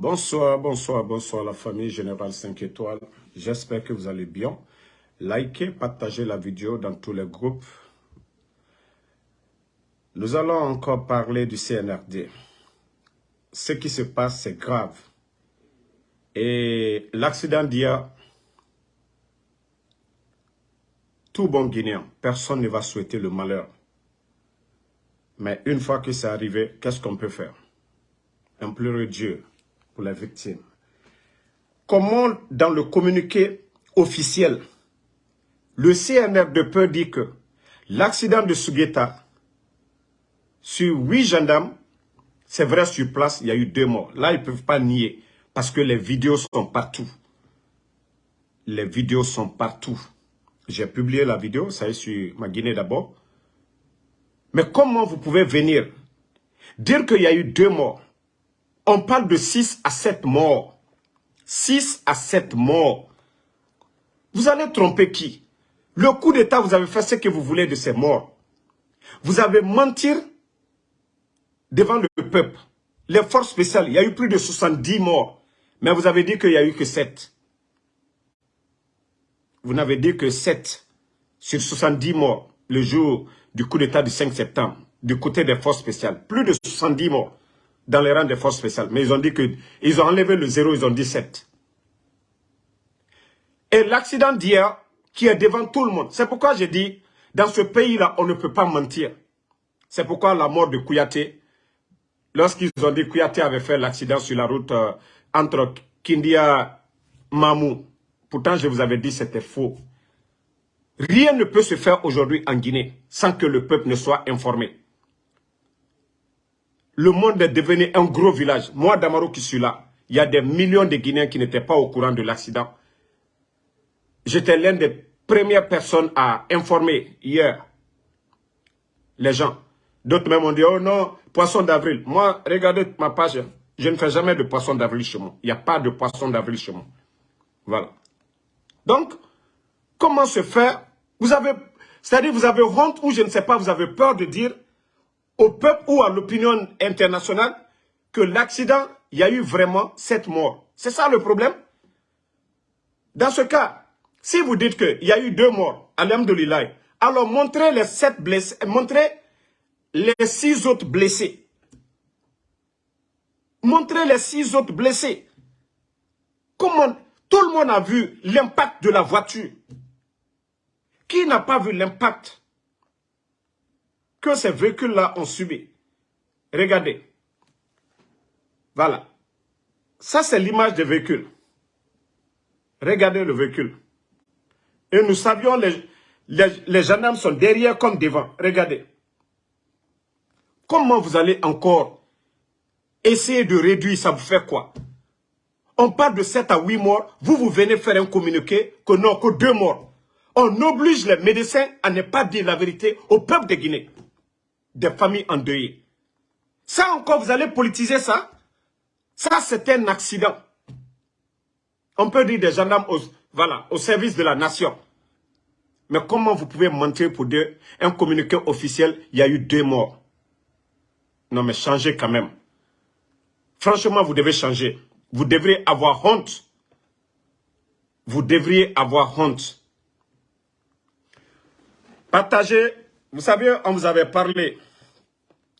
Bonsoir, bonsoir, bonsoir la famille Générale 5 étoiles. J'espère que vous allez bien. Likez, partagez la vidéo dans tous les groupes. Nous allons encore parler du CNRD. Ce qui se passe, c'est grave. Et l'accident d'hier, tout bon Guinéen, personne ne va souhaiter le malheur. Mais une fois que c'est arrivé, qu'est-ce qu'on peut faire? Implorer Dieu pour les victimes. Comment, dans le communiqué officiel, le CNR peut dire que l'accident de Sugeta, sur huit gendarmes, c'est vrai, sur place, il y a eu deux morts. Là, ils ne peuvent pas nier, parce que les vidéos sont partout. Les vidéos sont partout. J'ai publié la vidéo, ça est sur ma Guinée d'abord. Mais comment vous pouvez venir dire qu'il y a eu deux morts? On parle de 6 à 7 morts. 6 à 7 morts. Vous allez tromper qui? Le coup d'État, vous avez fait ce que vous voulez de ces morts. Vous avez menti devant le peuple. Les forces spéciales, il y a eu plus de 70 morts. Mais vous avez dit qu'il n'y a eu que 7. Vous n'avez dit que 7 sur 70 morts le jour du coup d'État du 5 septembre, du côté des forces spéciales. Plus de 70 morts dans les rangs des forces spéciales. Mais ils ont dit que ils ont enlevé le zéro, ils ont dit 7. Et l'accident d'hier, qui est devant tout le monde, c'est pourquoi j'ai dit, dans ce pays-là, on ne peut pas mentir. C'est pourquoi la mort de Kouyaté, lorsqu'ils ont dit que Kouyaté avait fait l'accident sur la route euh, entre Kindia Mamou, pourtant je vous avais dit que c'était faux. Rien ne peut se faire aujourd'hui en Guinée sans que le peuple ne soit informé. Le monde est devenu un gros village. Moi, Damaro qui suis là, il y a des millions de Guinéens qui n'étaient pas au courant de l'accident. J'étais l'une des premières personnes à informer hier les gens. D'autres même ont dit, oh non, poisson d'avril. Moi, regardez ma page, je ne fais jamais de poisson d'avril chez moi. Il n'y a pas de poisson d'avril chez moi. Voilà. Donc, comment se faire? Vous avez, c'est-à-dire vous avez honte ou je ne sais pas, vous avez peur de dire au peuple ou à l'opinion internationale que l'accident, il y a eu vraiment sept morts. C'est ça le problème? Dans ce cas, si vous dites qu'il y a eu deux morts, alhamdoulilah, alors montrez les sept blessés, montrez les six autres blessés. Montrez les six autres blessés. Comment Tout le monde a vu l'impact de la voiture. Qui n'a pas vu l'impact que ces véhicules-là ont subi Regardez. Voilà. Ça, c'est l'image des véhicules. Regardez le véhicule. Et nous savions, les, les, gendarmes sont derrière comme devant. Regardez. Comment vous allez encore essayer de réduire, ça? Vous fait quoi? On parle de 7 à 8 morts, vous, vous venez faire un communiqué que non, que 2 morts. On oblige les médecins à ne pas dire la vérité au peuple de Guinée. Des familles endeuillées. Ça encore, vous allez politiser ça? Ça, c'est un accident. On peut dire des gendarmes au, voilà, au service de la nation. Mais comment vous pouvez mentir pour dire un communiqué officiel, il y a eu deux morts? Non mais changez quand même. Franchement, vous devez changer. Vous devriez avoir honte. Vous devriez avoir honte. Partagez, vous savez, on vous avait parlé,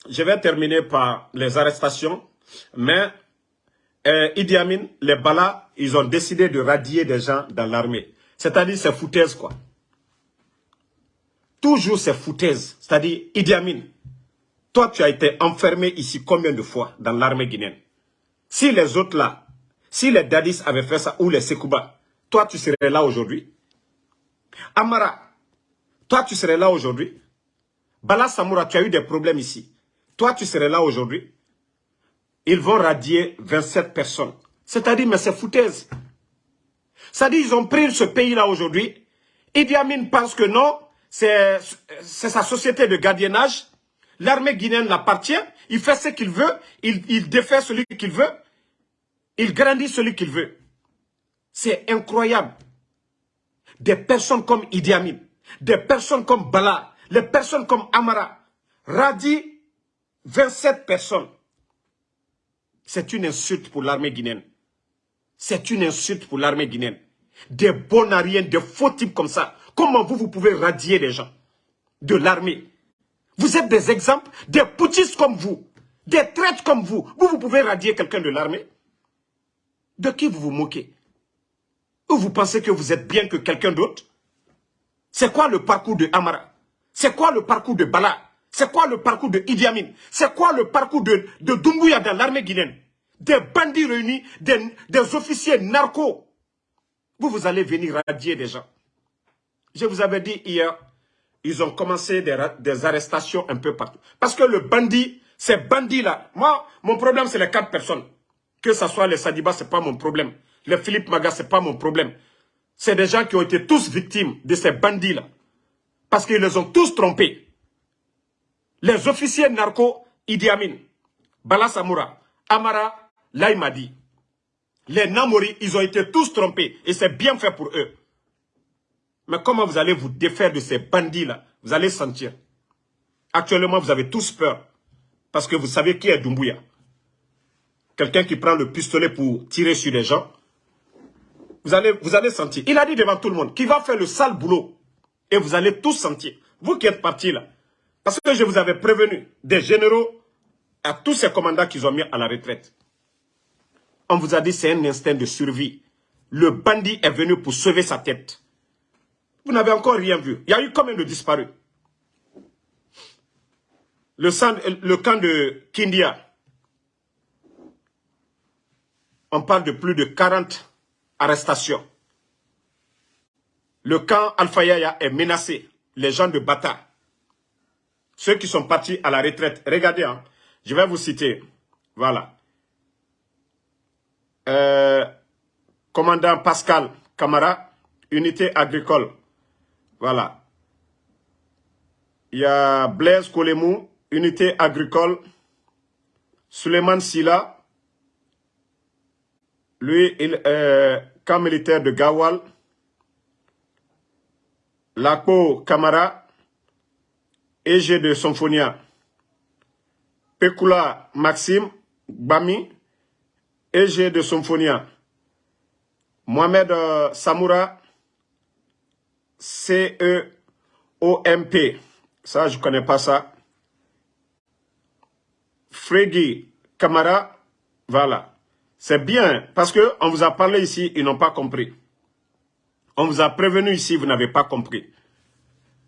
je vais terminer par les arrestations, mais euh, Idi Amin, les Balas, ils ont décidé de radier des gens dans l'armée. C'est-à-dire, c'est foutaise, quoi. Toujours c'est foutaise. C'est-à-dire, Idi Amin, toi, tu as été enfermé ici combien de fois dans l'armée guinéenne? Si les autres là, si les Dadis avaient fait ça, ou les Sekouba, toi, tu serais là aujourd'hui? Amara, toi, tu serais là aujourd'hui? Bala Samoura, tu as eu des problèmes ici. Toi, tu serais là aujourd'hui. Ils vont radier 27 personnes. C'est-à-dire, mais c'est foutaise. C'est-à-dire, ils ont pris ce pays-là aujourd'hui. Idi Amin pense que non, c'est sa société de gardiennage. L'armée guinéenne l'appartient. Il fait ce qu'il veut. Il, défait celui qu'il veut. Il grandit celui qu'il veut. C'est incroyable. Des personnes comme Idi Amin des personnes comme Bala, les personnes comme Amara, radient 27 personnes. C'est une insulte pour l'armée guinéenne. C'est une insulte pour l'armée guinéenne. Des bonariens, des faux types comme ça. Comment vous, vous pouvez radier les gens de l'armée? Vous êtes des exemples, des poutistes comme vous, des traîtres comme vous. Vous, vous pouvez radier quelqu'un de l'armée? De qui vous vous moquez? Ou vous pensez que vous êtes bien que quelqu'un d'autre? C'est quoi le parcours de Amara? C'est quoi le parcours de Bala? C'est quoi le parcours de Idi Amin? C'est quoi le parcours de, Dumbuya dans l'armée guinéenne? Des bandits réunis, des, officiers narcos. Vous, vous allez venir radier des gens. Je vous avais dit hier, ils ont commencé des, arrestations un peu partout. Parce que le bandit, ces bandits-là, moi, mon problème, c'est les quatre personnes. Que ce soit les Sadiba, ce n'est pas mon problème. Les Philippe Maga, ce n'est pas mon problème. C'est des gens qui ont été tous victimes de ces bandits-là. Parce qu'ils les ont tous trompés. Les officiers narcos, Idi Amin, Bala Samoura, Amara, Là, il m'a dit, les Namori, ils ont été tous trompés et c'est bien fait pour eux. Mais comment vous allez vous défaire de ces bandits-là? Vous allez sentir. Actuellement, vous avez tous peur parce que vous savez qui est Dumbuya. Quelqu'un qui prend le pistolet pour tirer sur les gens. Vous allez, vous allez sentir. Il a dit devant tout le monde qu'il va faire le sale boulot. Et vous allez tous sentir. Vous qui êtes partis là. Parce que je vous avais prévenu des généraux à tous ces commandants qu'ils ont mis à la retraite. On vous a dit c'est un instinct de survie. Le bandit est venu pour sauver sa tête. Vous n'avez encore rien vu. Il y a eu combien de disparus? Le, le camp de Kindia, on parle de plus de 40 arrestations. Le camp Alpha est menacé. Les gens de Bata, ceux qui sont partis à la retraite, regardez, hein, je vais vous citer. Voilà. Euh, commandant Pascal Camara, unité agricole. Voilà. Il y a Blaise Kolemou, unité agricole. Suleiman Silla, lui, il est euh, camp militaire de Gawal. Lapo Camara, EG de Symphonia. Pekula Maxime, Bami, EG de Symphonia, Mohamed euh, Samoura, C-E-O-M-P, ça je ne connais pas ça. Fregui Kamara, voilà. C'est bien, parce qu'on vous a parlé ici, ils n'ont pas compris. On vous a prévenu ici, vous n'avez pas compris.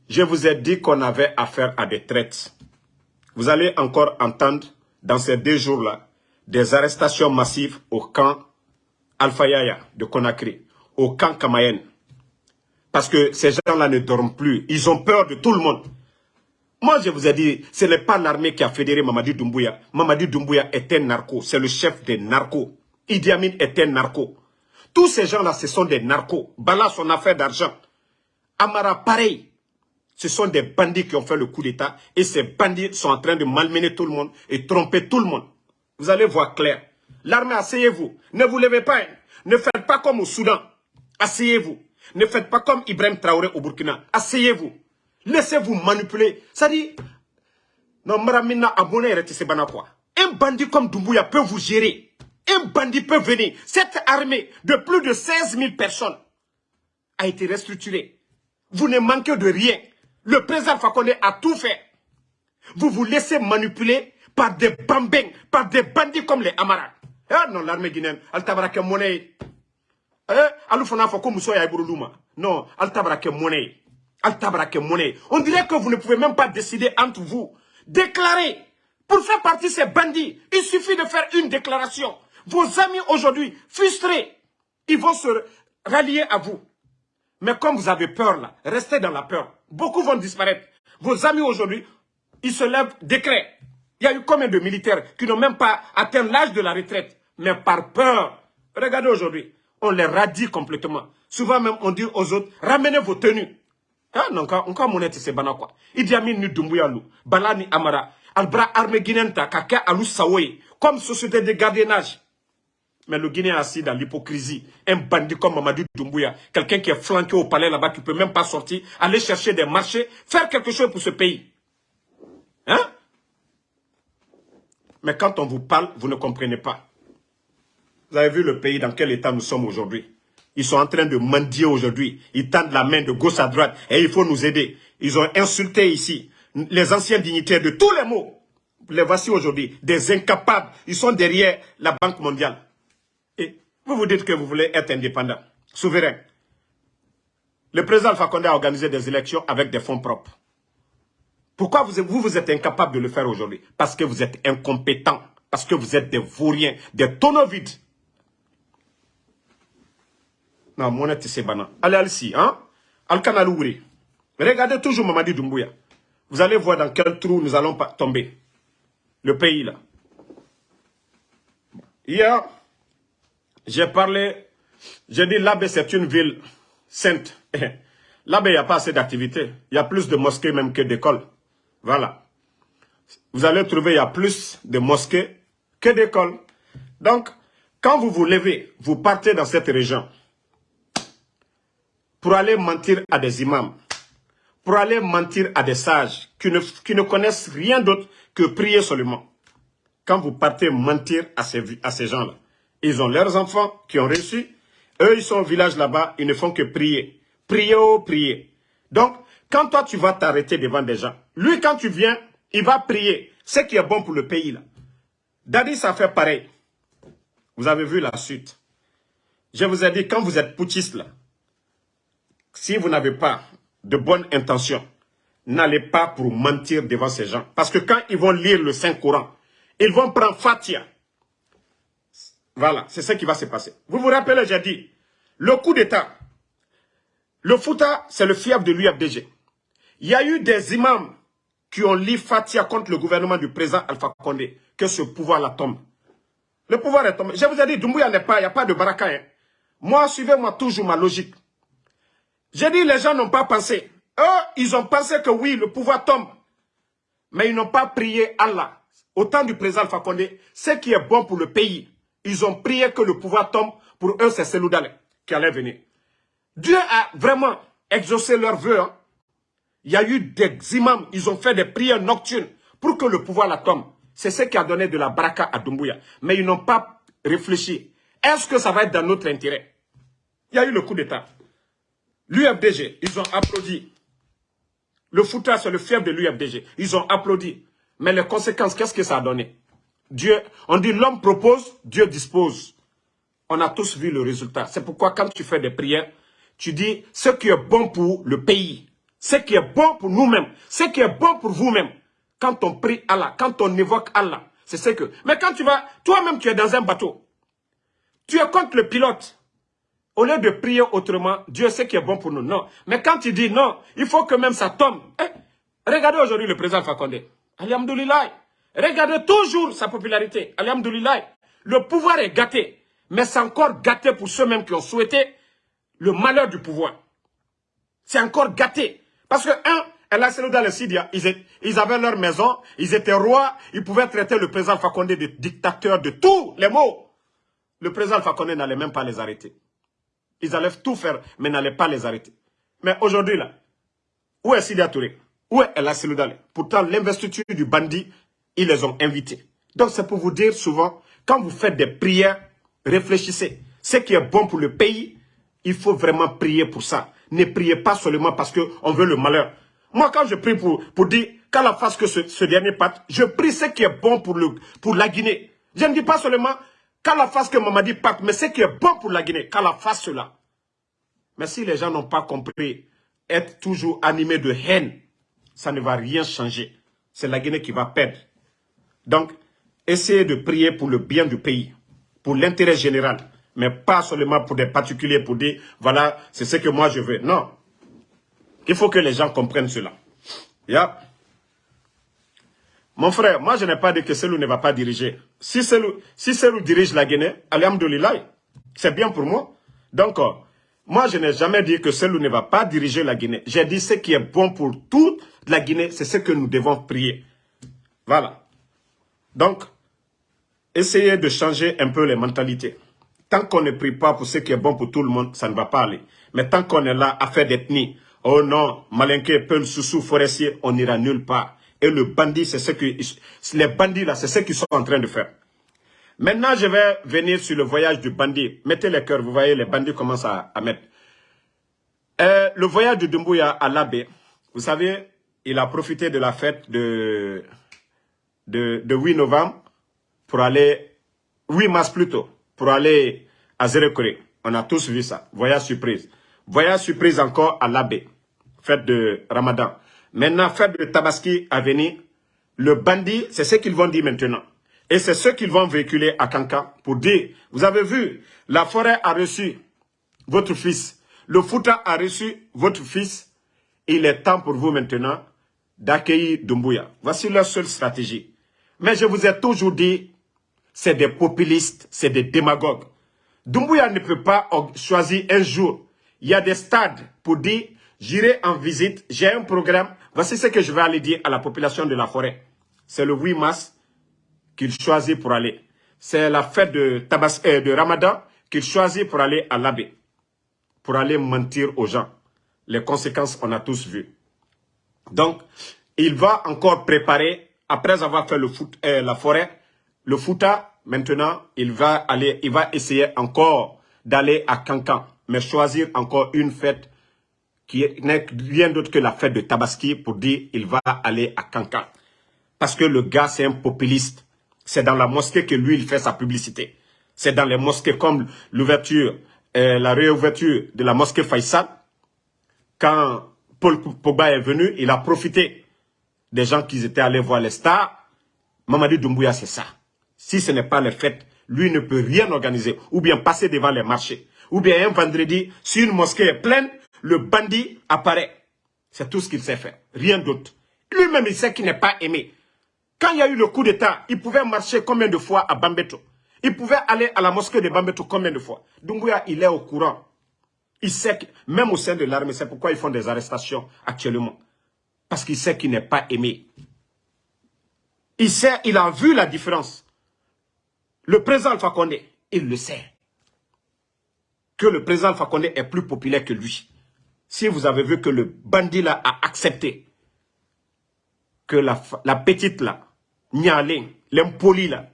Je vous ai dit qu'on avait affaire à des traites. Vous allez encore entendre dans ces deux jours-là des arrestations massives au camp Alpha Yaya de Conakry, au camp Kamayen. Parce que ces gens-là ne dorment plus. Ils ont peur de tout le monde. Moi, je vous ai dit, ce n'est pas l'armée qui a fédéré Mamadi Doumbouya. Mamadi Doumbouya est un narco. C'est le chef des narcos. Idi Amin est un narco. Tous ces gens-là, ce sont des narcos. Bala, son affaire d'argent. Amara, pareil. Ce sont des bandits qui ont fait le coup d'État. Et ces bandits sont en train de malmener tout le monde et tromper tout le monde. Vous allez voir clair. L'armée, asseyez-vous. Ne vous levez pas. Hein. Ne faites pas comme au Soudan. Asseyez-vous. Ne faites pas comme Ibrahim Traoré au Burkina. Asseyez-vous. Laissez-vous manipuler. Ça dit, non, Maramina abonné quoi. Un bandit comme Doumbouya peut vous gérer. Un bandit peut venir. Cette armée de plus de 16 000 personnes a été restructurée. Vous ne manquez de rien. Le président Fakonde a tout fait. Vous vous laissez manipuler par des bambins, par des bandits comme les Amara. Eh non, l'armée guinéenne, braqué monnaie. Eh, elle fona fa comme soya iburuluma. Non. Elle t'a braqué monnaie. On dirait que vous ne pouvez même pas décider entre vous. Déclarer. Pour faire partie de ces bandits, il suffit de faire une déclaration. Vos amis aujourd'hui, frustrés, ils vont se rallier à vous. Mais comme vous avez peur là, restez dans la peur. Beaucoup vont disparaître. Vos amis aujourd'hui, ils se lèvent décret. Il y a eu combien de militaires qui n'ont même pas atteint l'âge de la retraite, mais par peur. Regardez aujourd'hui, on les radie complètement. Souvent même, on dit aux autres, ramenez vos tenues. Ah non, encore monnaie, c'est bana quoi. Idi Amin Balani Amara, Albra armée guinéenne Kaka Alou comme société de gardiennage. Mais le Guinéen assis dans l'hypocrisie, un bandit comme Mamadou Doumbouya, quelqu'un qui est flanqué au palais là-bas, qui ne peut même pas sortir, aller chercher des marchés, faire quelque chose pour ce pays. Hein? Mais quand on vous parle, vous ne comprenez pas. Vous avez vu le pays dans quel état nous sommes aujourd'hui? Ils sont en train de mendier aujourd'hui. Ils tendent la main de gauche à droite et il faut nous aider. Ils ont insulté ici les anciens dignitaires de tous les mots. Les voici aujourd'hui, des incapables. Ils sont derrière la Banque mondiale. Vous vous dites que vous voulez être indépendant, souverain. Le président Fakonde a organisé des élections avec des fonds propres. Pourquoi vous, vous, êtes incapable de le faire aujourd'hui? Parce que vous êtes incompétent. Parce que vous êtes des vauriens, des tonneaux vides. Non, mon c'est banal. Allez, allez-y, hein? Al-Kanalouri. Regardez toujours Mamadi Doumbouya. Vous allez voir dans quel trou nous allons tomber. Le pays, là. Hier, j'ai parlé, j'ai dit l'Abbé, c'est une ville sainte. Là-bas, il n'y a pas assez d'activités. Il y a plus de mosquées même que d'écoles. Voilà. Vous allez trouver, il y a plus de mosquées que d'écoles. Donc, quand vous vous levez, vous partez dans cette région pour aller mentir à des imams, pour aller mentir à des sages qui ne, qui ne connaissent rien d'autre que prier seulement. Quand vous partez mentir à ces, à ces gens-là, ils ont leurs enfants qui ont réussi. Eux, ils sont au village là-bas, ils ne font que prier. Prier, oh, prier. Donc, quand toi, tu vas t'arrêter devant des gens, lui, quand tu viens, il va prier. Ce qui est bon pour le pays, là. Daddy, ça fait pareil. Vous avez vu la suite. Je vous ai dit, quand vous êtes putschiste, là, si vous n'avez pas de bonnes intentions, n'allez pas pour mentir devant ces gens. Parce que quand ils vont lire le Saint-Coran, ils vont prendre Fatia. Voilà, c'est ce qui va se passer. Vous vous rappelez, j'ai dit, le coup d'État, le Fouta, c'est le fief de l'UFDG. Il y a eu des imams qui ont lu Fatia contre le gouvernement du président Alpha Condé, que ce pouvoir-là tombe. Le pouvoir est tombé. Je vous ai dit, Doumbouya n'est pas, il n'y a pas de baraka. Hein. Moi, suivez-moi toujours ma logique. J'ai dit, les gens n'ont pas pensé. Eux, ils ont pensé que oui, le pouvoir tombe. Mais ils n'ont pas prié Allah. Au temps du président Alpha Condé, ce qui est bon pour le pays, ils ont prié que le pouvoir tombe. Pour eux, c'est Seloudale qui allait venir. Dieu a vraiment exaucé leurs vœux. Hein. Il y a eu des imams, ils ont fait des prières nocturnes pour que le pouvoir la tombe. C'est ce qui a donné de la baraka à Doumbouya. Mais ils n'ont pas réfléchi. Est-ce que ça va être dans notre intérêt? Il y a eu le coup d'État. L'UFDG, ils ont applaudi. Le Fouta, c'est le fief de l'UFDG. Ils ont applaudi. Mais les conséquences, qu'est-ce que ça a donné? Dieu, on dit l'homme propose, Dieu dispose. On a tous vu le résultat. C'est pourquoi quand tu fais des prières, tu dis ce qui est bon pour le pays, ce qui est bon pour nous-mêmes, ce qui est bon pour vous-même. Quand on prie Allah, quand on évoque Allah, c'est ce que... Mais quand tu vas, toi-même tu es dans un bateau, tu es contre le pilote. Au lieu de prier autrement, Dieu sait qui est bon pour nous. Non. Mais quand tu dis non, il faut que même ça tombe. Eh, regardez aujourd'hui le président Fakonde. Alhamdoulilah. Regardez toujours sa popularité. Alhamdoulilah. Le pouvoir est gâté. Mais c'est encore gâté pour ceux-mêmes qui ont souhaité le malheur du pouvoir. C'est encore gâté. Parce que, un, Allah dans le Sidia, ils, avaient leur maison, ils étaient rois, ils pouvaient traiter le président Fakonde de dictateur de tous les mots. Le président Fakonde n'allait même pas les arrêter. Ils allaient tout faire, mais n'allaient pas les arrêter. Mais aujourd'hui, là, où est Sidia Touré? Où est El Pourtant, l'investiture du bandit, ils les ont invités. Donc, c'est pour vous dire souvent, quand vous faites des prières, réfléchissez. Ce qui est bon pour le pays, il faut vraiment prier pour ça. Ne priez pas seulement parce qu'on veut le malheur. Moi, quand je prie pour, pour dire qu'Allah fasse que ce, dernier parte, je prie ce qui est bon pour, le, pour la Guinée. Je ne dis pas seulement qu'Allah fasse que Mamadi parte, mais ce qui est bon pour la Guinée, qu'Allah fasse cela. Mais si les gens n'ont pas compris, être toujours animé de haine, ça ne va rien changer. C'est la Guinée qui va perdre. Donc, essayez de prier pour le bien du pays, pour l'intérêt général mais pas seulement pour des particuliers, pour dire, voilà, c'est ce que moi je veux. Non. Il faut que les gens comprennent cela. Mon frère, moi je n'ai pas dit que Selou ne va pas diriger. Si Selou, si dirige la Guinée, alhamdoulilah, c'est bien pour moi. Donc, euh, moi je n'ai jamais dit que Selou ne va pas diriger la Guinée. J'ai dit ce qui est bon pour toute la Guinée, c'est ce que nous devons prier. Voilà. Donc, essayez de changer un peu les mentalités. Tant qu'on ne prie pas pour ce qui est bon pour tout le monde, ça ne va pas aller. Mais tant qu'on est là à faire d'ethnie, oh non, Malinké, Peul, Soussou, Forestier, on n'ira nulle part. Et le bandit, c'est ce que, les bandits là, c'est ce qu'ils sont en train de faire. Maintenant, je vais venir sur le voyage du bandit. Mettez les cœurs, vous voyez, les bandits commencent à, mettre. Euh, le voyage de Dumbuya à l'abbé, vous savez, il a profité de la fête de, de, 8 novembre pour aller, 8 mars plutôt, pour aller à Zérekore. On a tous vu ça. Voyage surprise. Voyage surprise encore à l'abbé. Fête de Ramadan. Maintenant, fête de Tabaski à venir. Le bandit, c'est ce qu'ils vont dire maintenant. Et c'est ce qu'ils vont véhiculer à Kanka pour dire, vous avez vu, la forêt a reçu votre fils. Le Fouta a reçu votre fils. Il est temps pour vous maintenant d'accueillir Dumbuya. Voici leur seule stratégie. Mais je vous ai toujours dit, c'est des populistes, c'est des démagogues. Dumbuya ne peut pas choisir un jour. Il y a des stades pour dire, j'irai en visite, j'ai un programme. Voici ce que je vais aller dire à la population de la forêt. C'est le 8 mars qu'il choisit pour aller. C'est la fête euh, de Ramadan qu'il choisit pour aller à l'abbé. Pour aller mentir aux gens. Les conséquences, on a tous vu. Donc, il va encore préparer, après avoir fait euh, la forêt, le fouta, maintenant, il va aller, il va essayer encore d'aller à Cancan, mais choisir encore une fête qui n'est rien d'autre que la fête de Tabaski pour dire il va aller à Cancan. Parce que le gars, c'est un populiste. C'est dans la mosquée que lui, il fait sa publicité. C'est dans les mosquées comme l'ouverture, euh, la réouverture de la mosquée Faisal. Quand Paul Pogba est venu, il a profité des gens qui étaient allés voir les stars. Mamadi Doumbouya, c'est ça. Si ce n'est pas le fait, lui ne peut rien organiser. Ou bien passer devant les marchés. Ou bien un vendredi, si une mosquée est pleine, le bandit apparaît. C'est tout ce qu'il sait faire. Rien d'autre. Lui-même, il sait qu'il n'est pas aimé. Quand il y a eu le coup d'État, il pouvait marcher combien de fois à Bambeto? Il pouvait aller à la mosquée de Bambeto combien de fois? Dunguya, il est au courant. Il sait que, même au sein de l'armée, c'est pourquoi ils font des arrestations actuellement. Parce qu'il sait qu'il n'est pas aimé. Il sait, il a vu la différence. Le président Alpha il le sait. Que le président Alpha est plus populaire que lui. Si vous avez vu que le bandit là a accepté que la, petite là, Nialé, l'impoli là,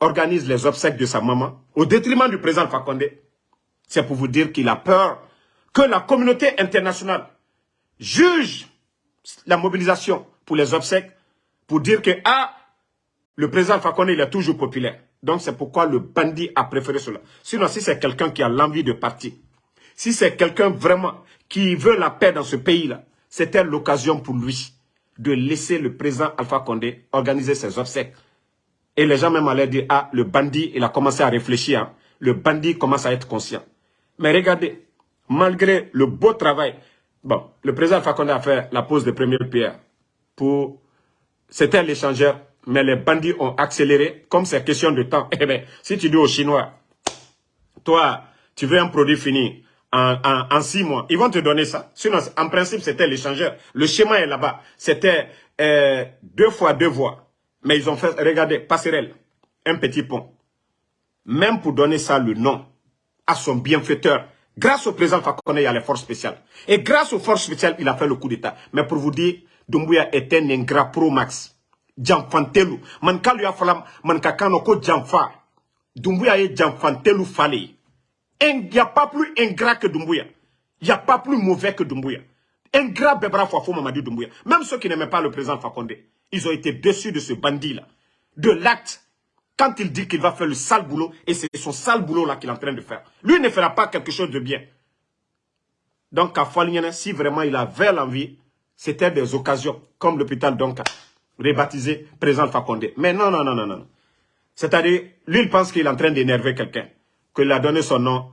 organise les obsèques de sa maman, au détriment du président Fakonde, c'est pour vous dire qu'il a peur que la communauté internationale juge la mobilisation pour les obsèques, pour dire que, ah, le président Fakonde, il est toujours populaire. Donc c'est pourquoi le bandit a préféré cela. Sinon, si c'est quelqu'un qui a l'envie de partir, si c'est quelqu'un vraiment qui veut la paix dans ce pays-là, c'était l'occasion pour lui de laisser le président Alpha Condé organiser ses obsèques. Et les gens même allaient dire, ah, le bandit, il a commencé à réfléchir. Hein. Le bandit commence à être conscient. Mais regardez, malgré le beau travail, bon, le président Condé a fait la pose de première pierre pour... C'était l'échangeur, mais les bandits ont accéléré, comme c'est question de temps. Eh bien, si tu dis aux Chinois, toi, tu veux un produit fini, en, six mois. Ils vont te donner ça. Sinon, en principe, c'était l'échangeur. Le schéma est là-bas. C'était euh, deux fois deux voies. Mais ils ont fait, regardez, passerelle, un petit pont. Même pour donner ça le nom à son bienfaiteur, grâce au président Fakone, il y a les forces spéciales. Et grâce aux forces spéciales, il a fait le coup d'État. Mais pour vous dire, Dumbuya est un ingrat pro-max. Jamfantelu. Man kalu ya falam, man kakano ko jamfa. Dumbuya est Jamfantelu fali. Il n'y a pas plus ingrat que Dumbuya. Il n'y a pas plus mauvais que Dumbuya. Ingrat Bebra Fafou Mamadi Dumbuya. Même ceux qui n'aimaient pas le président Fakonde, ils ont été déçus de ce bandit-là. De l'acte. Quand il dit qu'il va faire le sale boulot, et c'est son sale boulot-là qu'il est en train de faire. Lui ne fera pas quelque chose de bien. Donc, à si vraiment il avait l'envie, c'était des occasions, comme l'hôpital Donka, rebaptisé président Fakonde. Mais non, non, non, non, non. C'est-à-dire, lui, il pense qu'il est en train d'énerver quelqu'un qu'il a donné son nom,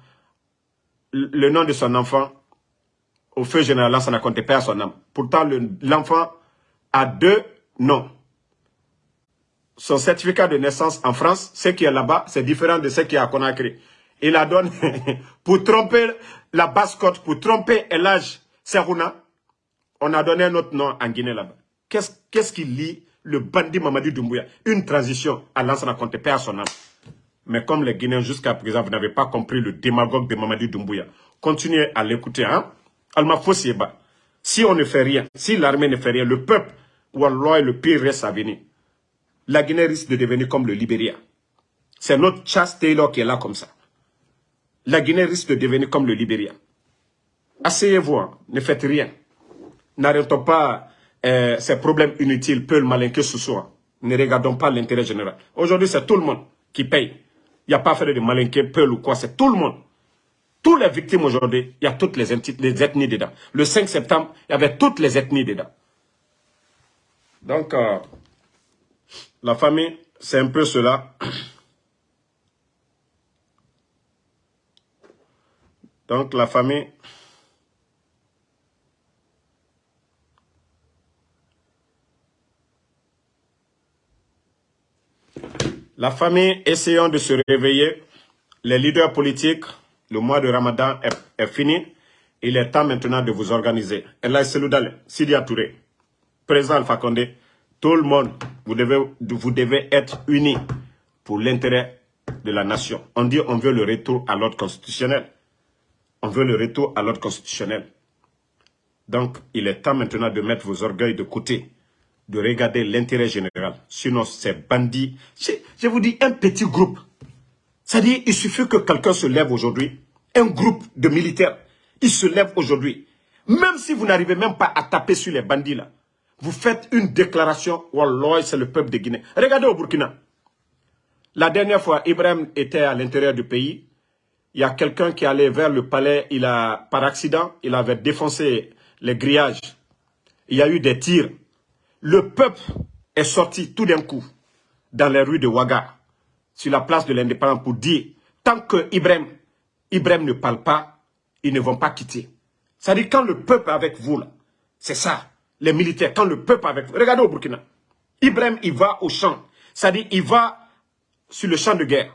le nom de son enfant, au feu général, ça n'a compté pas à son âme. Pourtant, l'enfant a deux noms. Son certificat de naissance en France, ce qui est là-bas, c'est différent de ce qui est à Conakry. Il a donné, pour tromper la basse-côte, pour tromper l'âge Serouna, on a donné un autre nom en Guinée là-bas. Qu'est-ce qu'il lit le bandit Mamadi Doumbouya? Une transition à l'ancien compté pas à son. Mais comme les Guinéens jusqu'à présent, vous n'avez pas compris le démagogue de Mamadi Doumbouya, continuez à l'écouter. Hein? Alma Fossieba, si on ne fait rien, si l'armée ne fait rien, le peuple, alors le pire reste à venir. La Guinée risque de devenir comme le Libéria. C'est notre chasse Taylor qui est là comme ça. La Guinée risque de devenir comme le Libéria. Asseyez-vous, hein. ne faites rien. N'arrêtons pas euh, ces problèmes inutiles, peu malin que ce soit. Ne regardons pas l'intérêt général. Aujourd'hui, c'est tout le monde qui paye. Il n'y a pas à faire de malinqué, peu ou quoi, c'est tout le monde. Toutes les victimes aujourd'hui, il y a toutes les, les, ethnies dedans. Le 5 septembre, il y avait toutes les ethnies dedans. Donc, euh, la famille, c'est un peu cela. Donc, la famille... La famille, essayons de se réveiller. Les leaders politiques, le mois de Ramadan est, fini. Il est temps maintenant de vous organiser. Allah Seloudal, Sidia Touré, président Alpha Condé, tout le monde, vous devez, être unis pour l'intérêt de la nation. On dit on veut le retour à l'ordre constitutionnel. On veut le retour à l'ordre constitutionnel. Donc, il est temps maintenant de mettre vos orgueils de côté de regarder l'intérêt général. Sinon, ces bandits, je, vous dis, un petit groupe. C'est-à-dire, il suffit que quelqu'un se lève aujourd'hui, un groupe de militaires, il se lève aujourd'hui. Même si vous n'arrivez même pas à taper sur les bandits là, vous faites une déclaration, Wallah, c'est le peuple de Guinée. Regardez au Burkina. La dernière fois, Ibrahim était à l'intérieur du pays. Il y a quelqu'un qui allait vers le palais, il a, par accident, il avait défoncé les grillages. Il y a eu des tirs. Le peuple est sorti tout d'un coup dans les rues de Ouaga, sur la place de l'indépendance, pour dire, tant que Ibrahim, Ibrahim ne parle pas, ils ne vont pas quitter. C'est-à-dire quand le peuple est avec vous, c'est ça, les militaires, quand le peuple avec vous. Regardez au Burkina. Ibrahim, il va au champ. C'est-à-dire, il va sur le champ de guerre.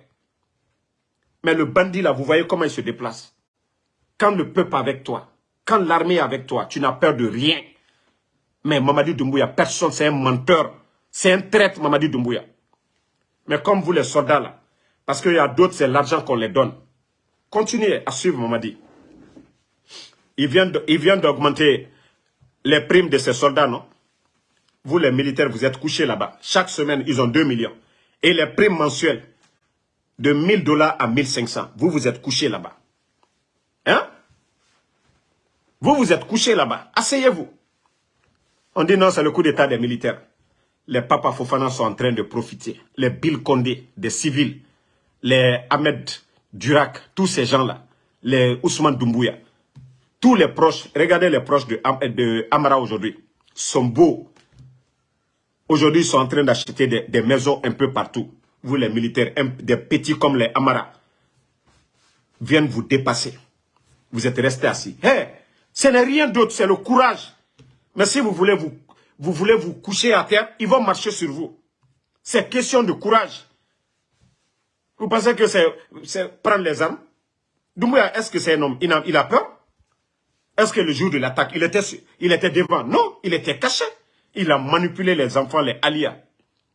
Mais le bandit, là, vous voyez comment il se déplace. Quand le peuple avec toi, quand l'armée est avec toi, tu n'as peur de rien. Mais Mamadi Doumbouya, personne, c'est un menteur. C'est un traître, Mamadi Doumbouya. Mais comme vous les soldats là, parce qu'il y a d'autres, c'est l'argent qu'on les donne. Continuez à suivre Mamadi. Il vient d'augmenter les primes de ces soldats, non? Vous les militaires, vous êtes couchés là-bas. Chaque semaine, ils ont 2 millions. Et les primes mensuelles, de 1000 dollars à 1500. Vous, vous êtes couchés là-bas. Hein? Vous, vous êtes couchés là-bas. Asseyez-vous. On dit non, c'est le coup d'état des militaires. Les papas Fofana sont en train de profiter. Les Bill Condé, des civils, les Ahmed Durak, tous ces gens-là, les Ousmane Doumbouya, tous les proches, regardez les proches de, de Amara aujourd'hui, sont beaux. Aujourd'hui, ils sont en train d'acheter des, maisons un peu partout. Vous, les militaires, des petits comme les Amara, viennent vous dépasser. Vous êtes restés assis. Hé, ce n'est rien d'autre, c'est le courage mais si vous voulez vous, vous voulez vous coucher à terre, ils vont marcher sur vous. C'est question de courage. Vous pensez que c'est prendre les armes? Doumbouya, est-ce que c'est un homme? Il a peur? Est-ce que le jour de l'attaque, il était, il était devant? Non, il était caché. Il a manipulé les enfants, les alias.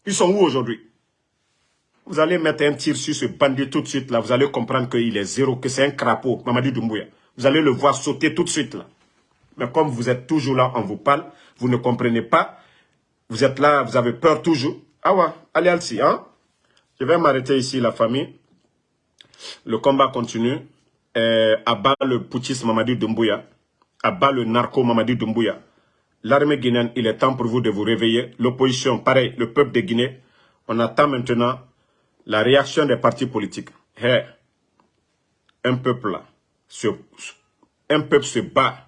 Ils sont où aujourd'hui? Vous allez mettre un tir sur ce bandit tout de suite, là. Vous allez comprendre qu'il est zéro, que c'est un crapaud, Mamadi Doumbouya. Vous allez le voir sauter tout de suite, là. Mais comme vous êtes toujours là, on vous parle, vous ne comprenez pas. Vous êtes là, vous avez peur toujours. Ah ouais, allez, allez, hein? Je vais m'arrêter ici, la famille. Le combat continue. Euh, abat le putschiste Mamadi Doumbouya. Abat le narco Mamadi Doumbouya. L'armée guinéenne, il est temps pour vous de vous réveiller. L'opposition, pareil, le peuple de Guinée. On attend maintenant la réaction des partis politiques. Un peuple là, un peuple se bat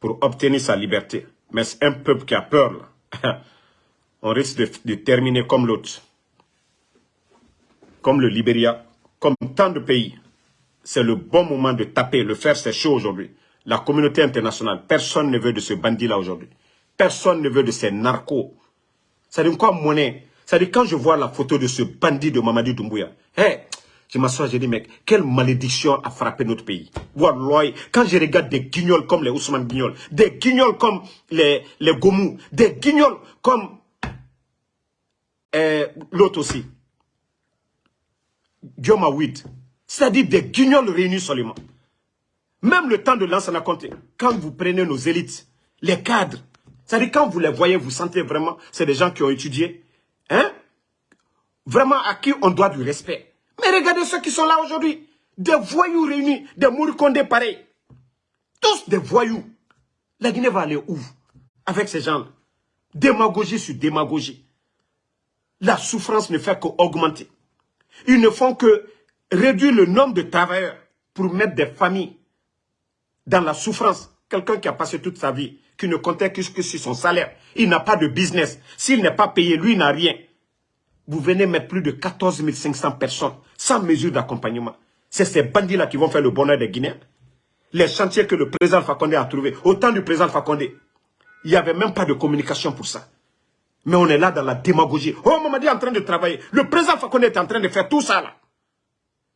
pour obtenir sa liberté. Mais c'est un peuple qui a peur. Là. On risque de, terminer comme l'autre. Comme le Libéria, comme tant de pays. C'est le bon moment de taper, le faire, c'est chaud aujourd'hui. La communauté internationale, personne ne veut de ce bandit-là aujourd'hui. Personne ne veut de ces narcos. Ça dit quoi, monnaie? Ça dit quand je vois la photo de ce bandit de Mamadi Doumbouya, hey, je m'assois, je dis, mec, quelle malédiction a frappé notre pays. quand je regarde des guignols comme les Ousmane Guignols, des guignols comme les, les Gomou, des guignols comme euh, l'autre aussi, Dioma c'est-à-dire des guignols réunis seulement. Même le temps de l'ancien compté, quand vous prenez nos élites, les cadres, c'est-à-dire quand vous les voyez, vous sentez vraiment, c'est des gens qui ont étudié, hein? vraiment à qui on doit du respect. Mais regardez ceux qui sont là aujourd'hui. Des voyous réunis, des mouricondés pareils. Tous des voyous. La Guinée va aller où Avec ces gens-là? Démagogie sur démagogie. La souffrance ne fait qu'augmenter. Ils ne font que réduire le nombre de travailleurs pour mettre des familles dans la souffrance. Quelqu'un qui a passé toute sa vie, qui ne comptait que sur son salaire. Il n'a pas de business. S'il n'est pas payé, lui n'a rien. Vous venez mettre plus de 14 500 personnes sans mesure d'accompagnement. C'est ces bandits-là qui vont faire le bonheur des Guinéens. Les chantiers que le président Fakonde a trouvés, au temps du président Fakonde, il n'y avait même pas de communication pour ça. Mais on est là dans la démagogie. Oh, Mamadi est en train de travailler. Le président Fakonde est en train de faire tout ça là.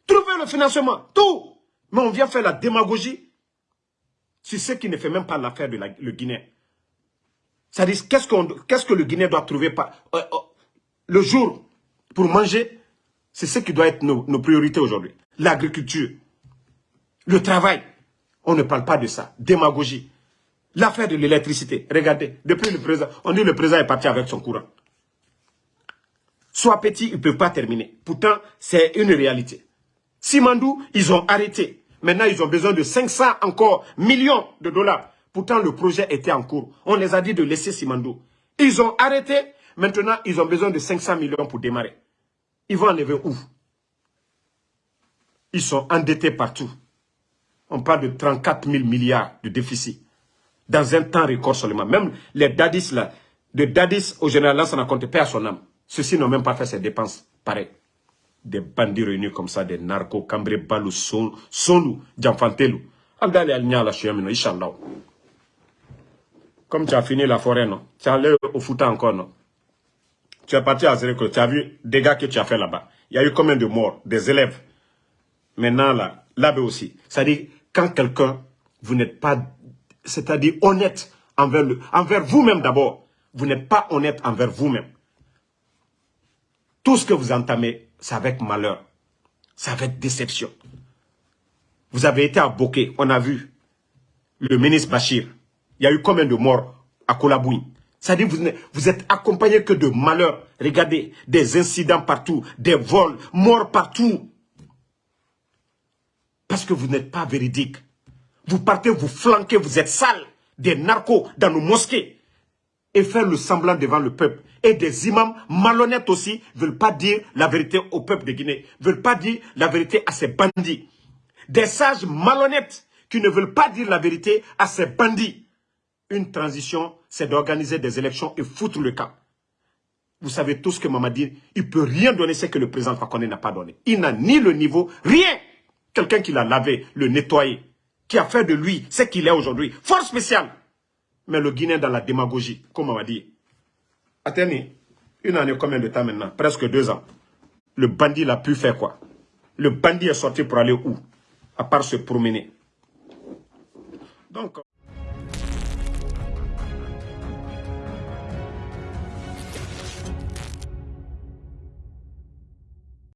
Trouver le financement, tout. Mais on vient faire la démagogie sur ce qui ne fait même pas l'affaire de le Guinéen. Ça dit, qu'est-ce que le Guinéen doit trouver euh, euh, le jour pour manger C'est ce qui doit être nos, priorités aujourd'hui. L'agriculture, le travail. On ne parle pas de ça. Démagogie. L'affaire de l'électricité. Regardez, depuis le président, on dit le président est parti avec son courant. Soit petit, ils ne peuvent pas terminer. Pourtant, c'est une réalité. Simandou, ils ont arrêté. Maintenant, ils ont besoin de 500 encore millions de dollars. Pourtant, le projet était en cours. On les a dit de laisser Simandou. Ils ont arrêté. Maintenant, ils ont besoin de 500 millions pour démarrer. Ils vont enlever où? Ils sont endettés partout. On parle de 34 000 milliards de déficit dans un temps record seulement. Même les dadis là, de dadis au général, ça n'a compté pas à son âme. Ceux-ci n'ont même pas fait ces dépenses. Pareil. Des bandits réunis comme ça, des narcos, cambré, balou, sonu, djanfantelou. Andale al la chiamino, Inch'Allah. Comme tu as fini la forêt, non? Tu es allé au foot encore, non? Tu es parti à Zéréko, tu as vu des gars que tu as fait là-bas. Il y a eu combien de morts? Des élèves. Maintenant, là, là-bas aussi. C'est-à-dire, quand quelqu'un, vous n'êtes pas c'est-à-dire honnête envers, envers vous-même d'abord. Vous, n'êtes pas honnête envers vous-même. Tout ce que vous entamez, c'est avec malheur. C'est avec déception. Vous avez été à Bokeh, on a vu le ministre Bachir. Il y a eu combien de morts à Kolabouin C'est-à-dire vous, vous êtes accompagné que de malheurs. Regardez, des incidents partout, des vols, morts partout. Parce que vous n'êtes pas véridique. Vous partez, vous flanquez, vous êtes sale, des narcos dans nos mosquées. Et faire le semblant devant le peuple. Et des imams malhonnêtes aussi ne veulent pas dire la vérité au peuple de Guinée. Ne veulent pas dire la vérité à ces bandits. Des sages malhonnêtes qui ne veulent pas dire la vérité à ces bandits. Une transition, c'est d'organiser des élections et foutre le camp. Vous savez tout ce que Mamadi, il ne peut rien donner ce que le président Fakonde n'a pas donné. Il n'a ni le niveau, rien. Quelqu'un qui l'a lavé, le nettoyé, qui a fait de lui ce qu'il est aujourd'hui. Force spéciale. Mais le Guinéen dans la démagogie, comme on m'a dit. Attendez, une année, combien de temps maintenant? Presque deux ans. Le bandit l'a pu faire quoi Le bandit est sorti pour aller où? À part se promener. Donc...